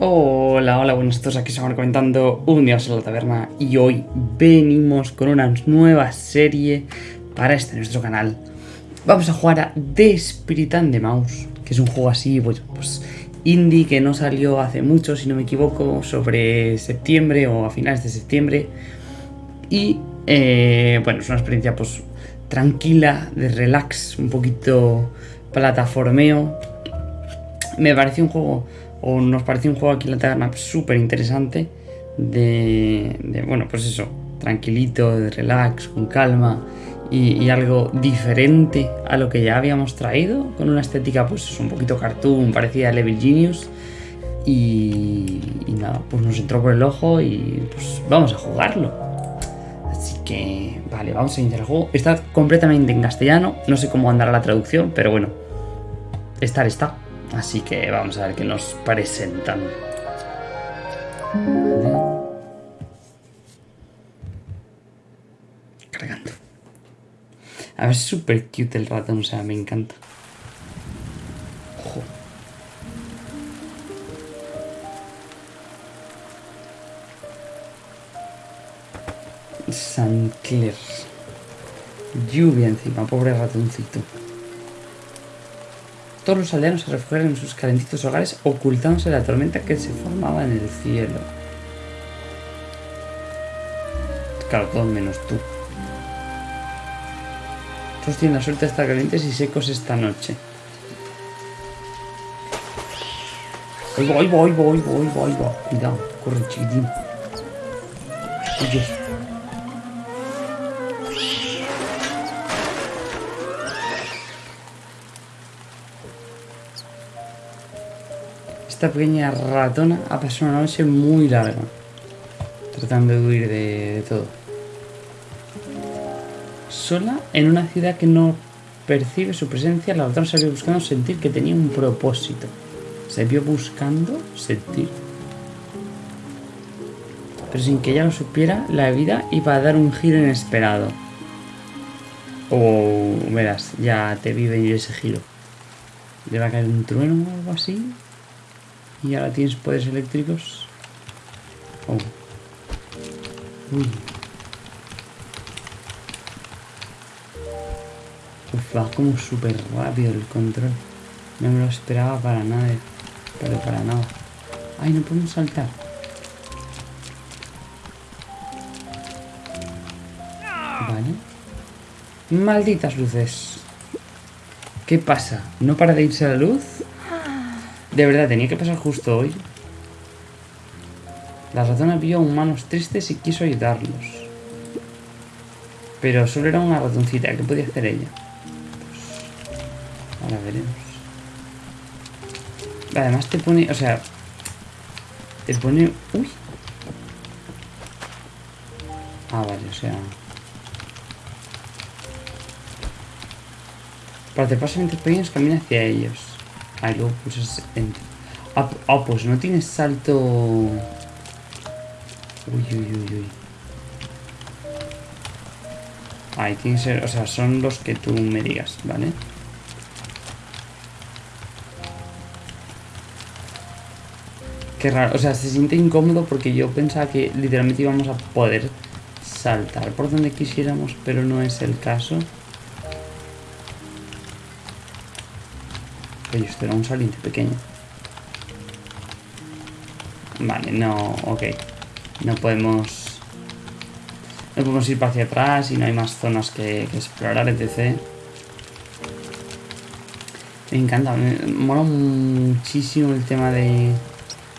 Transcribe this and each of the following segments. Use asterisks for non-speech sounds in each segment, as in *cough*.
Hola, hola, buenos todos, aquí estamos comentando un día en la taberna y hoy venimos con una nueva serie para este nuestro canal. Vamos a jugar a The Spirit and the Mouse, que es un juego así, pues, indie que no salió hace mucho, si no me equivoco, sobre septiembre o a finales de septiembre. Y eh, bueno, es una experiencia pues tranquila, de relax, un poquito plataformeo. Me pareció un juego o nos pareció un juego aquí en la taberna súper interesante de, bueno, pues eso, tranquilito, de relax, con calma y, algo diferente a lo que ya habíamos traído, con una estética pues un poquito cartoon, parecida a Level Genius y, y nada, pues nos entró por el ojo y pues vamos a jugarlo. Así que, vale, vamos a iniciar el juego. Está completamente en castellano, no sé cómo andará la traducción, pero bueno, estar está. Así que vamos a ver qué nos presentan. Cargando. A ver, es súper cute el ratón, o sea, me encanta. Ojo. San. Lluvia encima, pobre ratoncito. Todos los aldeanos se refugiaron en sus calentitos hogares ocultándose la tormenta que se formaba en el cielo. Claro, todos menos tú. Todos tienen la suerte de estar calientes y secos esta noche. Oigo, oigo, oigo, oigo, oigo, oigo. Cuidado, corre chiquitín. Oye. Esta pequeña ratona ha pasado una noche muy larga. Tratando de huir de, todo. Sola en una ciudad que no percibe su presencia, la ratona vio buscando sentir que tenía un propósito. Se vio buscando sentir. Pero sin que ella lo supiera, la vida iba a dar un giro inesperado. O verás, ya te vive ese giro. ¿Le va a caer un trueno o algo así? Y ahora tienes poderes eléctricos. Oh. Uy. Va como súper rápido el control. No me lo esperaba para nada. Pero para nada. Ay, no podemos saltar. Vale. Malditas luces. ¿Qué pasa? ¿No para de irse la luz? De verdad, tenía que pasar justo hoy. La ratona vio humanos tristes y quiso ayudarlos. Pero solo era una ratoncita. ¿Qué podía hacer ella? Pues, ahora veremos. Además te pone... O sea... Te pone... Uy. Ah, vale, o sea... Para te pasen entre pequeños camina hacia ellos. Ah, luego pulsas enter. Ah, ah, pues no tienes salto... Uy, uy, uy, uy. Ahí tiene ser... O sea, son los que tú me digas, ¿vale? Qué raro, o sea, se siente incómodo porque yo pensaba que literalmente íbamos a poder saltar por donde quisiéramos, pero no es el caso. Oye, esto era un saliente pequeño. Vale, no, ok. No podemos... No podemos ir para hacia atrás y no hay más zonas que, explorar, etc. Me encanta, me mola muchísimo el tema de,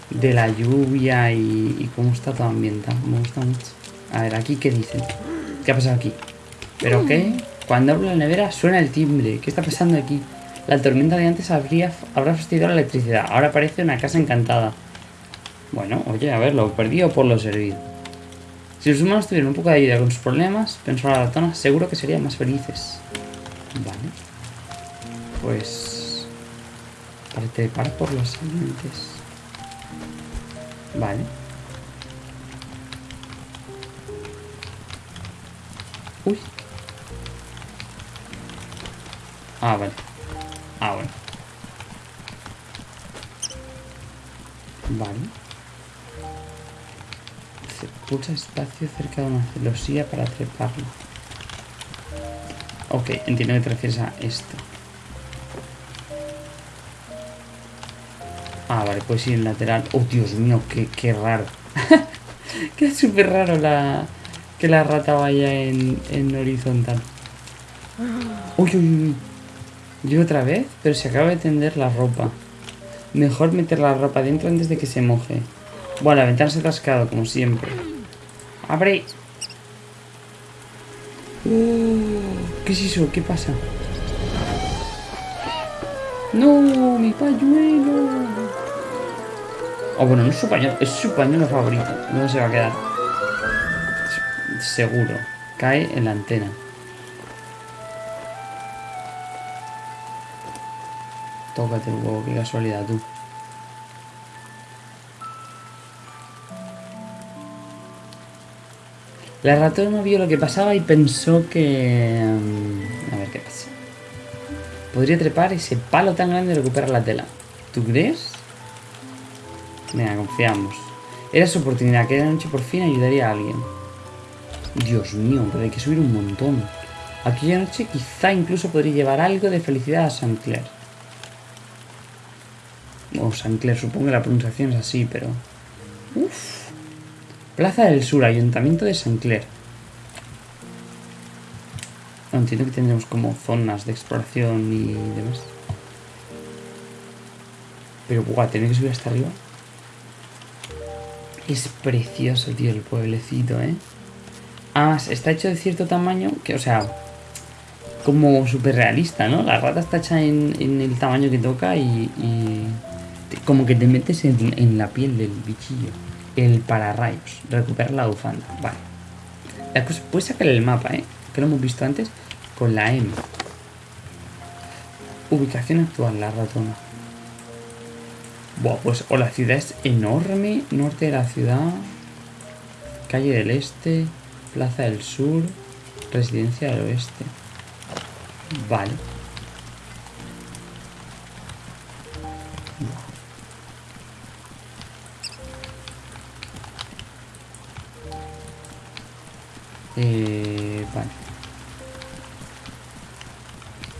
de la lluvia y, cómo está todo ambientado. Me gusta mucho. A ver, aquí qué dicen. ¿Qué ha pasado aquí? ¿Pero qué? Cuando abro la nevera suena el timbre. ¿Qué está pasando aquí? La tormenta de antes habría, habrá fastidiado la electricidad. Ahora parece una casa encantada. Bueno, oye, a ver, lo perdido por lo servido. Si los humanos tuvieran un poco de ayuda con sus problemas, pensó la ratona, seguro que serían más felices. Vale. Pues... Para trepar por los salientes. Vale. Uy. Ah, vale. Ah, bueno. Vale. Pulsa espacio cerca de una celosía para treparlo. Ok, entiendo que te esto. Ah, vale, puedes ir en lateral. Oh, Dios mío, qué, qué raro. *laughs* qué súper raro la, que la rata vaya en, en horizontal. Uy, uy, uy. ¿Y otra vez? Pero se acaba de tender la ropa. Mejor meter la ropa dentro antes de que se moje. Bueno, la ventana se ha atascado, como siempre. ¡Abre! Uh, ¿Qué es eso? ¿Qué pasa? ¡No! ¡Mi pañuelo! Oh, bueno, no es su pañuelo, es su pañuelo favorito. ¿Dónde se va a quedar? Seguro. Cae en la antena. Qué casualidad tú. La ratona vio lo que pasaba y pensó que... mm, A ver qué pasa. Podría trepar ese palo tan grande y recuperar la tela. ¿Tú crees? Venga, confiamos. Era su oportunidad. Aquella noche por fin ayudaría a alguien. Dios mío, pero hay que subir un montón. Aquella noche quizá incluso podría llevar algo de felicidad a San Clair. O San Clair, supongo que la pronunciación es así, pero... Uf. Plaza del Sur, Ayuntamiento de San Clair. No, entiendo que tendremos como zonas de exploración y demás. Pero, guau, tener que subir hasta arriba. Es precioso, tío, el pueblecito, ¿eh? Además, está hecho de cierto tamaño que, o sea, como súper realista, ¿no? La rata está hecha en, el tamaño que toca y, como que te metes en, la piel del bichillo. El pararrayos, recuperar la bufanda, vale. La cosa, puedes sacar el mapa, ¿eh? Que lo hemos visto antes con la M. Ubicación actual, la ratona. Buah, pues o la ciudad es enorme, norte de la ciudad, calle del este, plaza del sur, residencia del oeste. Vale. Eh, vale.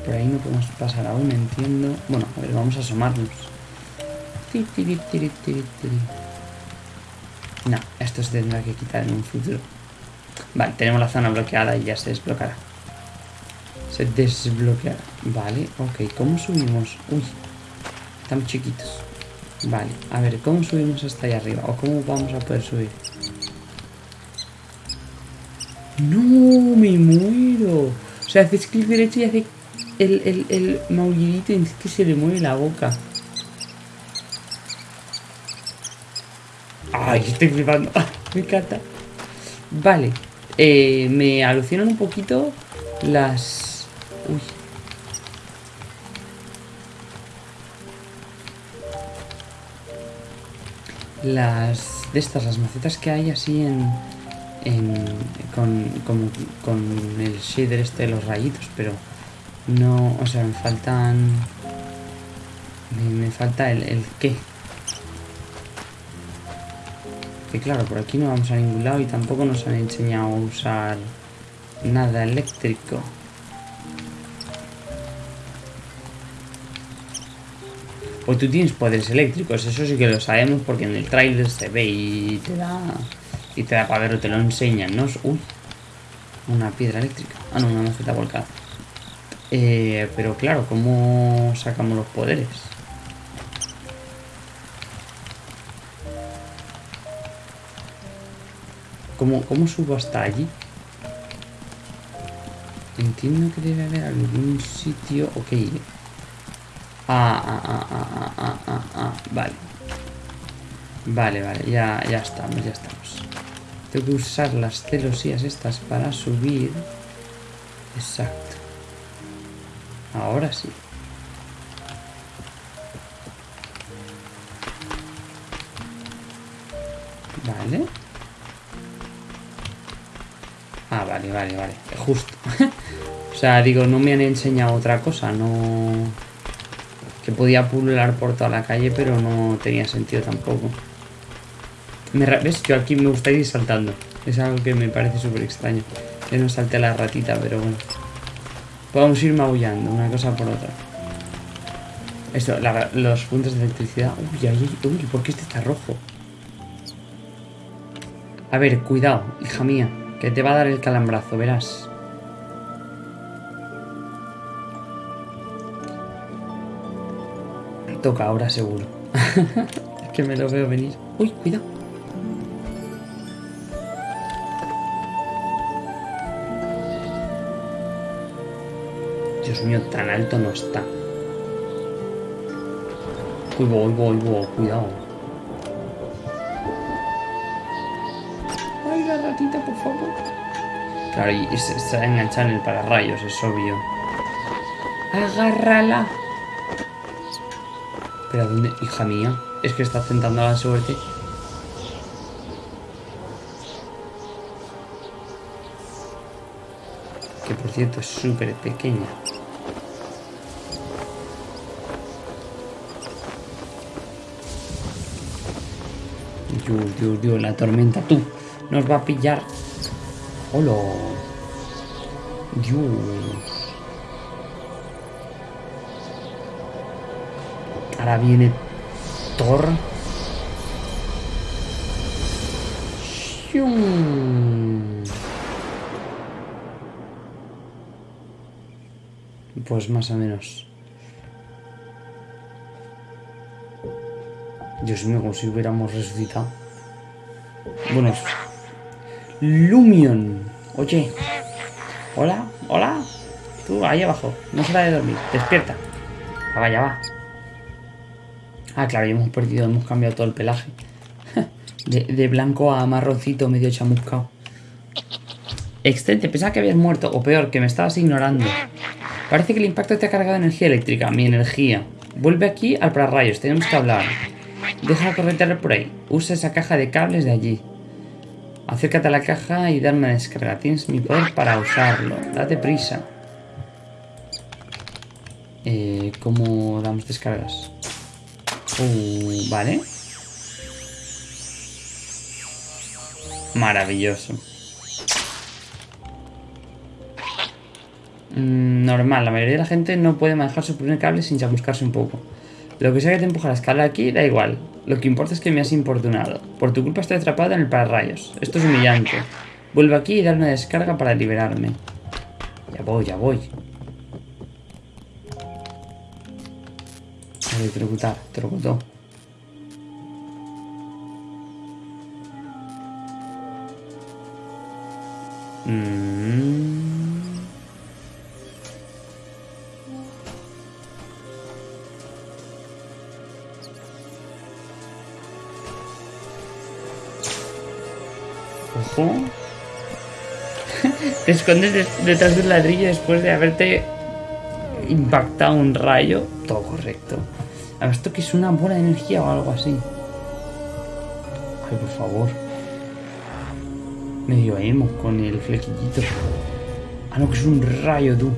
Por ahí no podemos pasar aún, entiendo. Bueno, a ver, vamos a asomarnos. No, esto se tendrá que quitar en un futuro. Vale, tenemos la zona bloqueada y ya se desbloqueará. Se desbloqueará. Vale, ok. ¿Cómo subimos? Uy, están chiquitos. Vale, a ver, ¿cómo subimos hasta ahí arriba? ¿O cómo vamos a poder subir? ¡No! ¡Me muero! O sea, haces clic derecho y hace el, el, el maullidito y es que se le mueve la boca. ¡Ay, estoy flipando! Me encanta. Vale. Eh, me alucinan un poquito las... Uy. Las... De estas, las macetas que hay así en... en con, con el shader este de los rayitos, pero... No... O sea, me faltan... Me, falta el, el qué. Que claro, por aquí no vamos a ningún lado y tampoco nos han enseñado a usar nada eléctrico. O tú tienes poderes eléctricos, eso sí que lo sabemos porque en el tráiler se ve y te da... Y te da para verlo, te lo enseñan, ¿no? Uy, una piedra eléctrica. Ah, no, una maceta volcada. Eh, pero claro, ¿cómo sacamos los poderes? ¿Cómo, ¿Cómo subo hasta allí? Entiendo que debe haber algún sitio... Ok. Ah, ah, ah, ah, ah, ah, ah, ah, Vale. Vale, vale, ya, ya estamos, ya estamos. Tengo que usar las celosías estas para subir. Exacto. Ahora sí. Vale. Ah, vale, vale, vale. Justo. *laughs* o sea, digo, no me han enseñado otra cosa, no... Que podía pulular por toda la calle, pero no tenía sentido tampoco. Me ¿Ves? Yo aquí me gustaría ir saltando. Es algo que me parece súper extraño. Que no salte la ratita, pero bueno. Podemos ir maullando, una cosa por otra. Esto, los puntos de electricidad. Uy, uy, uy, ¿por qué este está rojo? A ver, cuidado, hija mía. Que te va a dar el calambrazo, verás. Toca ahora seguro. *laughs* es que me lo veo venir. Uy, cuidado. Dios mío, tan alto no está. Uy, voy, voy, voy, cuidado. Ay, la ratita, por favor. Claro, y se está enganchada en el pararrayos, es obvio. Agárrala. Pero ¿dónde? Hija mía. Es que está tentando la suerte. Que por cierto es súper pequeña. Dios, Dios, Dios, la tormenta, tú. Nos va a pillar. Hola. Dios. Ahora viene Thor. Pues más o menos. Dios mío, como si hubiéramos resucitado. Bueno. Lumion. Oye. Hola, hola. Tú, ahí abajo. No se la de dormir. Despierta. Ah, vaya, va. Ah, claro, ya hemos perdido, hemos cambiado todo el pelaje. *laughs* de, blanco a marroncito medio chamuscado. Excelente, pensaba que habías muerto, o peor, que me estabas ignorando. Parece que el impacto te ha cargado energía eléctrica, mi energía. Vuelve aquí al pararrayos, tenemos que hablar. Deja corretear por ahí. Usa esa caja de cables de allí. Acércate a la caja y darme una descarga. Tienes mi poder para usarlo. Date prisa. Eh, ¿Cómo damos descargas? Uh, vale. Maravilloso. Mm, normal, la mayoría de la gente no puede manejar su primer cable sin chamuscarse un poco. Lo que sea que te empuja la escala aquí, da igual. Lo que importa es que me has importunado. Por tu culpa estoy atrapado en el pararrayos. Esto es humillante. Vuelvo aquí y dar una descarga para liberarme. Ya voy, ya voy. electrocutar, electrocutó. Ojo. *laughs* Te escondes detrás del ladrillo después de haberte impactado un rayo. Todo correcto. A ver, esto que es una bola de energía o algo así. Ay, por favor. Medio emo con el flequillito. Ah, no, que es un rayo, tú.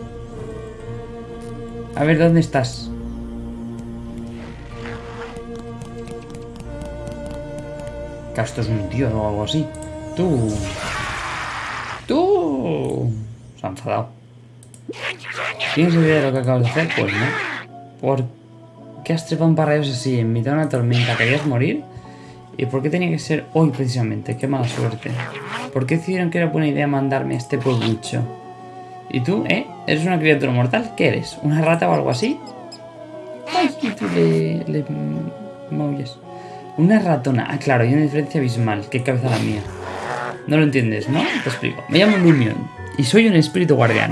A ver, ¿dónde estás? Que esto es un tío o algo así. Tú. Tú. Se ha enfadado. ¿Tienes idea de lo que acabas de hacer? Pues no. ¿Por qué has trepado un parrayos así en mitad de una tormenta? ¿Querías morir? ¿Y por qué tenía que ser hoy precisamente? Qué mala suerte. ¿Por qué decidieron que era buena idea mandarme a este pueblucho? ¿Y tú, eh? ¿Eres una criatura mortal? ¿Qué eres? ¿Una rata o algo así? Ay, y tú le, le Una ratona. Ah, claro, hay una diferencia abismal. Qué cabeza la mía. No lo entiendes, ¿no? Te explico. Me llamo Lumion y soy un espíritu guardián.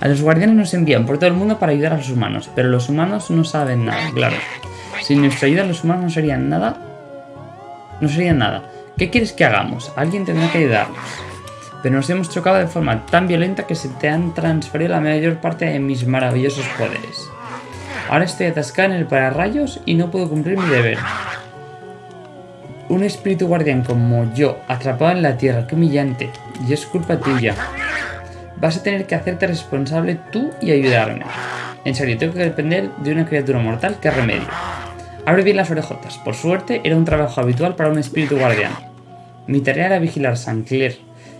A los guardianes nos envían por todo el mundo para ayudar a los humanos, pero los humanos no saben nada, claro. Sin nuestra ayuda los humanos no serían nada. No serían nada. ¿Qué quieres que hagamos? Alguien tendrá que ayudarnos. Pero nos hemos chocado de forma tan violenta que se te han transferido la mayor parte de mis maravillosos poderes. Ahora estoy atascada en el pararrayos y no puedo cumplir mi deber. Un espíritu guardián como yo, atrapado en la tierra, qué humillante. Y es culpa tuya. Vas a tener que hacerte responsable tú y ayudarme. En serio, tengo que depender de una criatura mortal que remedio. Abre bien las orejotas. Por suerte, era un trabajo habitual para un espíritu guardián. Mi tarea era vigilar San Clair.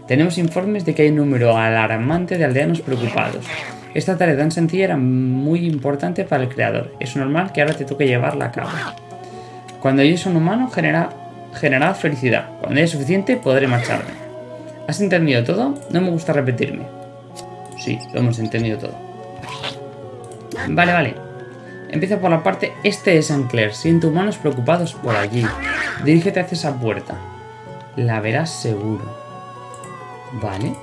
Tenemos informes de que hay un número alarmante de aldeanos preocupados. Esta tarea tan sencilla era muy importante para el creador. Es normal que ahora te toque llevarla a cabo. Cuando yo soy un humano, genera, genera felicidad. Cuando haya suficiente, podré marcharme. ¿Has entendido todo? No me gusta repetirme. Sí, lo hemos entendido todo. Vale, vale. Empieza por la parte este de San Clair. Siento humanos preocupados por allí. Dirígete hacia esa puerta. La verás seguro. Vale.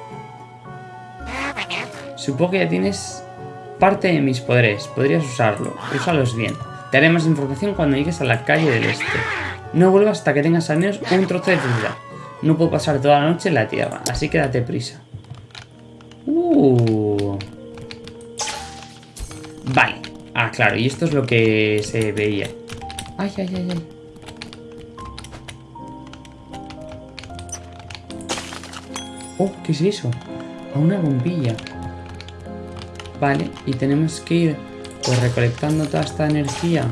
Supongo que ya tienes parte de mis poderes. Podrías usarlo. Úsalos bien. Te haré más información cuando llegues a la calle del este. No vuelvas hasta que tengas al menos un trozo de felicidad. No puedo pasar toda la noche en la tierra, así que date prisa. Uh. Vale. Ah, claro, y esto es lo que se veía. Ay, ay, ay, ay. Oh, ¿qué es eso? A una bombilla. Vale, y tenemos que ir pues recolectando toda esta energía.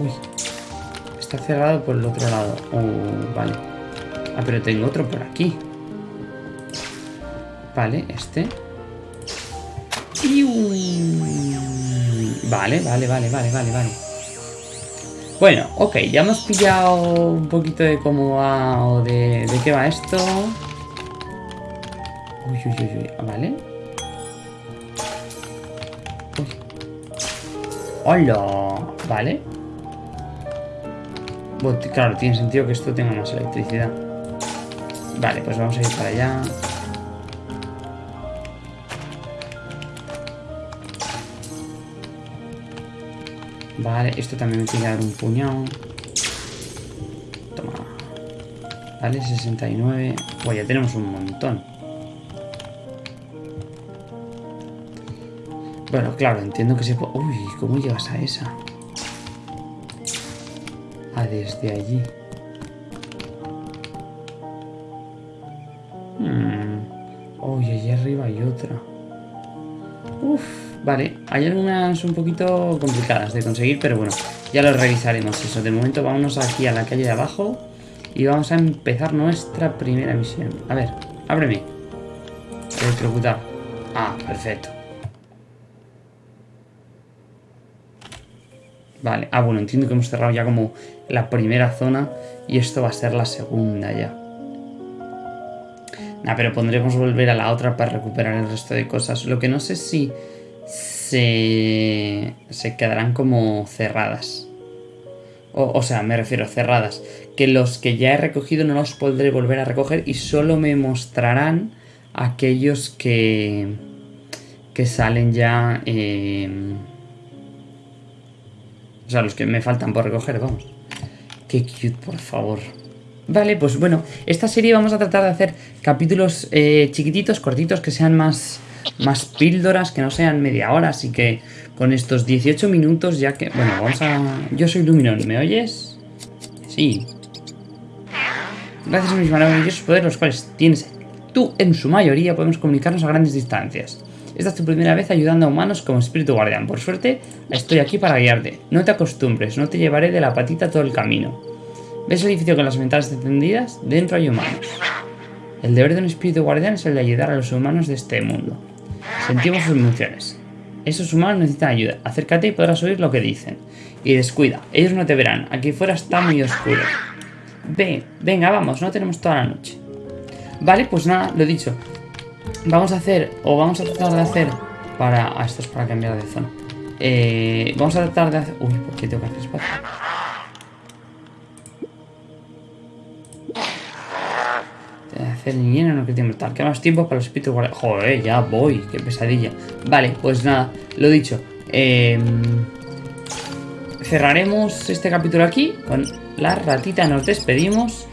Uy, está cerrado por el otro lado. Oh, vale. Ah, pero tengo otro por aquí. Vale, este. Vale, vale, vale, vale, vale, vale. Bueno, ok, ya hemos pillado un poquito de cómo va o de, de qué va esto. Uy, uy, uy, uy, vale. Uy. ¡Hola! Vale. Claro, tiene sentido que esto tenga más electricidad. Vale, pues vamos a ir para allá. Vale, esto también me tiene que dar un puñado. Toma. Vale, 69. Pues ya tenemos un montón. Bueno, claro, entiendo que se puede... Uy, ¿cómo llegas a esa? Desde allí. Hmm. Uy, allí arriba hay otra. Uf, vale. Hay algunas un poquito complicadas de conseguir, pero bueno, ya lo revisaremos eso. De momento vámonos aquí a la calle de abajo y vamos a empezar nuestra primera misión. A ver, ábreme. Electrocutar. Ah, perfecto. Vale, ah bueno, entiendo que hemos cerrado ya como la primera zona y esto va a ser la segunda ya. Nah, pero pondremos volver a la otra para recuperar el resto de cosas. Lo que no sé si se, se quedarán como cerradas. O, o, sea, me refiero cerradas. Que los que ya he recogido no los podré volver a recoger y solo me mostrarán aquellos que, que salen ya... Eh, o sea, los que me faltan por recoger, vamos. Qué cute, por favor. Vale, pues bueno, esta serie vamos a tratar de hacer capítulos eh, chiquititos, cortitos, que sean más, más píldoras, que no sean media hora, así que con estos 18 minutos ya que... Bueno, vamos a... Yo soy Luminón, ¿me oyes? Sí. Gracias a mis maravillosos poderes, los cuales tienes tú en su mayoría, podemos comunicarnos a grandes distancias. Esta es tu primera vez ayudando a humanos como espíritu guardián. Por suerte, estoy aquí para guiarte. No te acostumbres, no te llevaré de la patita todo el camino. ¿Ves el edificio con las ventanas encendidas? Dentro hay humanos. El deber de un espíritu guardián es el de ayudar a los humanos de este mundo. Sentimos sus emociones. Esos humanos necesitan ayuda. Acércate y podrás oír lo que dicen. Y descuida, ellos no te verán. Aquí fuera está muy oscuro. Ve, venga, vamos, no tenemos toda la noche. Vale, pues nada, lo dicho. Vamos a hacer, o vamos a tratar de hacer para... Ah, esto es para cambiar de zona. Eh, vamos a tratar de hacer... Uy, ¿por qué tengo que hacer espacio? hacer lleno no que mortal. Que más tiempo para los espíritus guardianes. Joder, ya voy, qué pesadilla. Vale, pues nada, lo dicho. Eh, cerraremos este capítulo aquí. Con la ratita nos despedimos.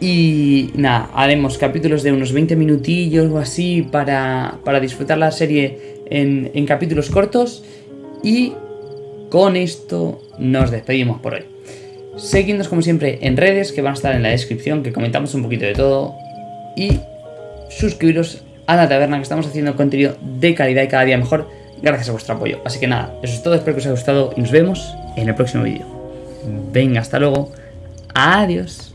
Y nada, haremos capítulos de unos 20 minutillos o así para, para disfrutar la serie en, en capítulos cortos. Y con esto nos despedimos por hoy. Seguidnos como siempre en redes que van a estar en la descripción, que comentamos un poquito de todo. Y suscribiros a la taberna, que estamos haciendo contenido de calidad y cada día mejor gracias a vuestro apoyo. Así que nada, eso es todo, espero que os haya gustado y nos vemos en el próximo vídeo. Venga, hasta luego. Adiós.